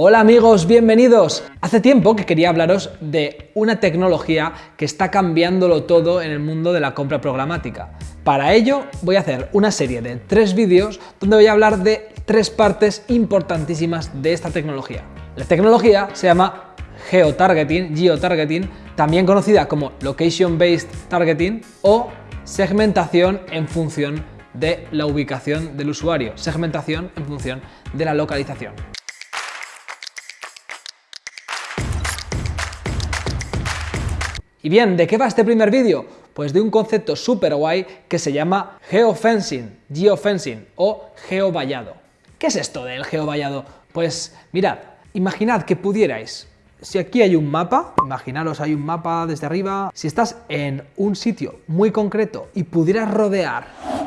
Hola amigos, bienvenidos. Hace tiempo que quería hablaros de una tecnología que está cambiándolo todo en el mundo de la compra programática. Para ello voy a hacer una serie de tres vídeos donde voy a hablar de tres partes importantísimas de esta tecnología. La tecnología se llama Geotargeting, Geotargeting, también conocida como Location Based Targeting o segmentación en función de la ubicación del usuario, segmentación en función de la localización. Y bien, ¿de qué va este primer vídeo? Pues de un concepto súper guay que se llama geofencing, geofencing o geovallado. ¿Qué es esto del geovallado? Pues mirad, imaginad que pudierais si aquí hay un mapa, imaginaros hay un mapa desde arriba, si estás en un sitio muy concreto y pudieras rodear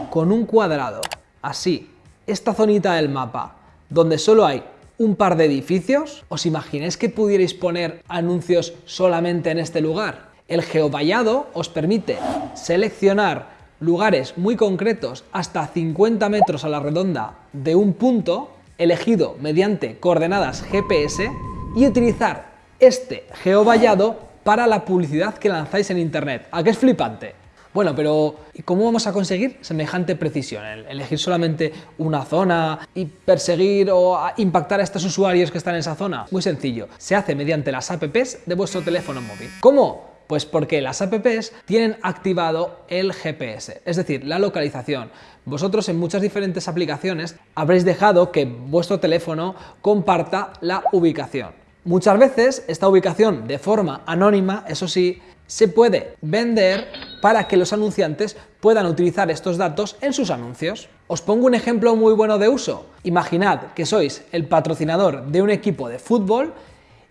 con un cuadrado, así, esta zonita del mapa, donde solo hay un par de edificios, ¿os imagináis que pudierais poner anuncios solamente en este lugar? El geovallado os permite seleccionar lugares muy concretos hasta 50 metros a la redonda de un punto elegido mediante coordenadas GPS y utilizar este geovallado para la publicidad que lanzáis en Internet. ¿A qué es flipante? Bueno, pero ¿y cómo vamos a conseguir semejante precisión? ¿Elegir solamente una zona y perseguir o impactar a estos usuarios que están en esa zona? Muy sencillo, se hace mediante las apps de vuestro teléfono móvil. ¿Cómo? Pues porque las apps tienen activado el GPS, es decir, la localización. Vosotros en muchas diferentes aplicaciones habréis dejado que vuestro teléfono comparta la ubicación. Muchas veces esta ubicación de forma anónima, eso sí, se puede vender para que los anunciantes puedan utilizar estos datos en sus anuncios. Os pongo un ejemplo muy bueno de uso. Imaginad que sois el patrocinador de un equipo de fútbol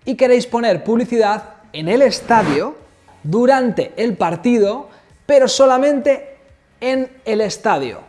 y queréis poner publicidad en el estadio durante el partido, pero solamente en el estadio.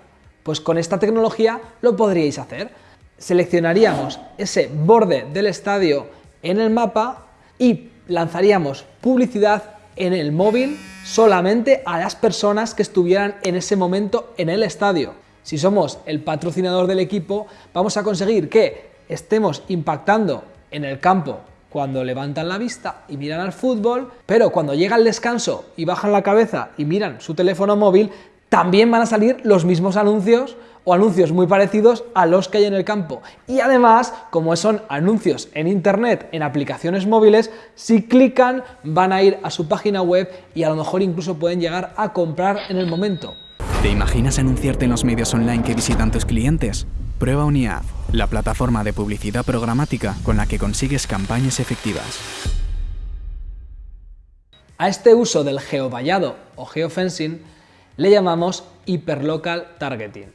Pues con esta tecnología lo podríais hacer. Seleccionaríamos ese borde del estadio en el mapa y lanzaríamos publicidad en el móvil solamente a las personas que estuvieran en ese momento en el estadio. Si somos el patrocinador del equipo, vamos a conseguir que estemos impactando en el campo cuando levantan la vista y miran al fútbol, pero cuando llega el descanso y bajan la cabeza y miran su teléfono móvil, también van a salir los mismos anuncios o anuncios muy parecidos a los que hay en el campo. Y además, como son anuncios en internet, en aplicaciones móviles, si clican van a ir a su página web y a lo mejor incluso pueden llegar a comprar en el momento. ¿Te imaginas anunciarte en los medios online que visitan tus clientes? Prueba Uniad, la plataforma de publicidad programática con la que consigues campañas efectivas. A este uso del geovallado o geofencing le llamamos hyperlocal targeting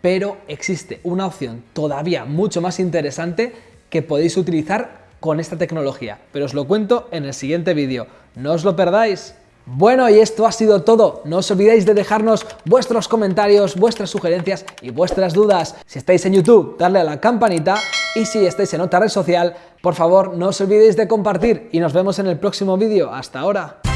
pero existe una opción todavía mucho más interesante que podéis utilizar con esta tecnología, pero os lo cuento en el siguiente vídeo. No os lo perdáis. Bueno, y esto ha sido todo. No os olvidéis de dejarnos vuestros comentarios, vuestras sugerencias y vuestras dudas. Si estáis en YouTube, darle a la campanita y si estáis en otra red social, por favor, no os olvidéis de compartir y nos vemos en el próximo vídeo. Hasta ahora.